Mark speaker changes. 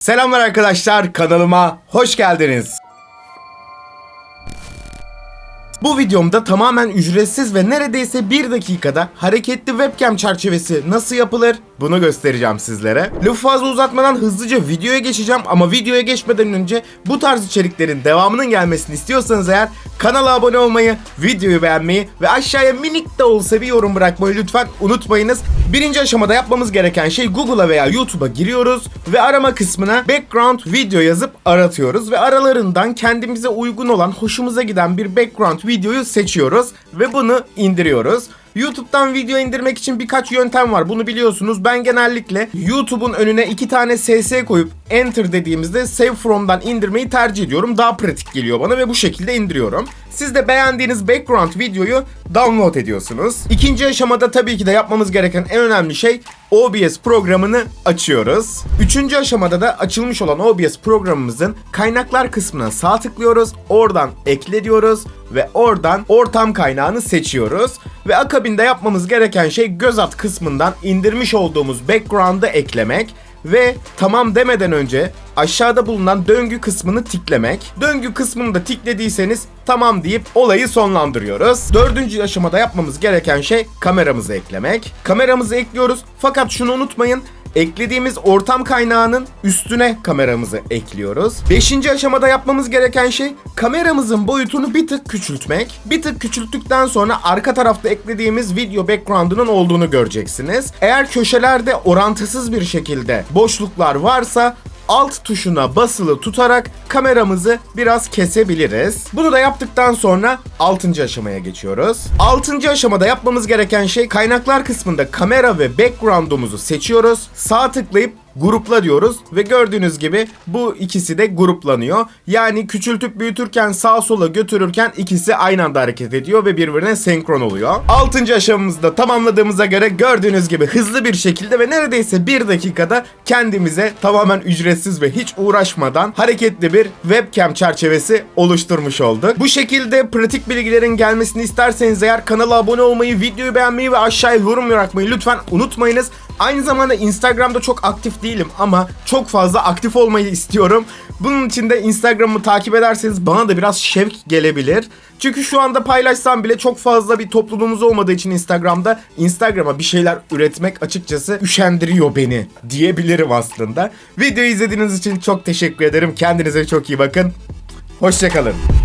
Speaker 1: Selamlar arkadaşlar kanalıma hoş geldiniz. Bu videomda tamamen ücretsiz ve neredeyse bir dakikada hareketli webcam çerçevesi nasıl yapılır bunu göstereceğim sizlere. Lafı fazla uzatmadan hızlıca videoya geçeceğim ama videoya geçmeden önce bu tarz içeriklerin devamının gelmesini istiyorsanız eğer kanala abone olmayı, videoyu beğenmeyi ve aşağıya minik de olsa bir yorum bırakmayı lütfen unutmayınız. Birinci aşamada yapmamız gereken şey Google'a veya YouTube'a giriyoruz ve arama kısmına background video yazıp aratıyoruz ve aralarından kendimize uygun olan, hoşumuza giden bir background videoyu seçiyoruz ve bunu indiriyoruz. YouTube'dan video indirmek için birkaç yöntem var. Bunu biliyorsunuz. Ben genellikle YouTube'un önüne iki tane SS koyup Enter dediğimizde Save From'dan indirmeyi tercih ediyorum. Daha pratik geliyor bana ve bu şekilde indiriyorum. Siz de beğendiğiniz background videoyu download ediyorsunuz. İkinci aşamada tabii ki de yapmamız gereken en önemli şey OBS programını açıyoruz. Üçüncü aşamada da açılmış olan OBS programımızın kaynaklar kısmına sağ tıklıyoruz. Oradan ekle diyoruz ve oradan ortam kaynağını seçiyoruz. Ve akabinde yapmamız gereken şey göz at kısmından indirmiş olduğumuz background'ı eklemek ve tamam demeden önce aşağıda bulunan döngü kısmını tiklemek. Döngü kısmını da tiklediyseniz tamam deyip olayı sonlandırıyoruz. Dördüncü aşamada yapmamız gereken şey kameramızı eklemek. Kameramızı ekliyoruz fakat şunu unutmayın eklediğimiz ortam kaynağının üstüne kameramızı ekliyoruz. Beşinci aşamada yapmamız gereken şey kameramızın boyutunu bir tık küçültmek. Bir tık küçülttükten sonra arka tarafta eklediğimiz video background'unun olduğunu göreceksiniz. Eğer köşelerde orantısız bir şekilde boşluklar varsa alt tuşuna basılı tutarak kameramızı biraz kesebiliriz. Bunu da yaptıktan sonra 6. aşamaya geçiyoruz. 6. aşamada yapmamız gereken şey kaynaklar kısmında kamera ve background'umuzu seçiyoruz. Sağ tıklayıp grupla diyoruz ve gördüğünüz gibi bu ikisi de gruplanıyor. Yani küçültüp büyütürken sağa sola götürürken ikisi aynı anda hareket ediyor ve birbirine senkron oluyor. 6. aşamamızda tamamladığımıza göre gördüğünüz gibi hızlı bir şekilde ve neredeyse bir dakikada kendimize tamamen ücretsiz ve hiç uğraşmadan hareketli bir webcam çerçevesi oluşturmuş olduk. Bu şekilde pratik bilgilerin gelmesini isterseniz eğer kanala abone olmayı, videoyu beğenmeyi ve aşağıya yorum bırakmayı lütfen unutmayınız. Aynı zamanda Instagram'da çok aktif değilim ama çok fazla aktif olmayı istiyorum. Bunun için de Instagram'ı takip ederseniz bana da biraz şevk gelebilir. Çünkü şu anda paylaşsam bile çok fazla bir topluluğumuz olmadığı için Instagram'da Instagram'a bir şeyler üretmek açıkçası üşendiriyor beni diyebilirim aslında. Videoyu izlediğiniz için çok teşekkür ederim. Kendinize çok iyi bakın. Hoşçakalın.